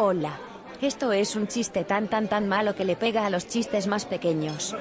Hola. Esto es un chiste tan tan tan malo que le pega a los chistes más pequeños.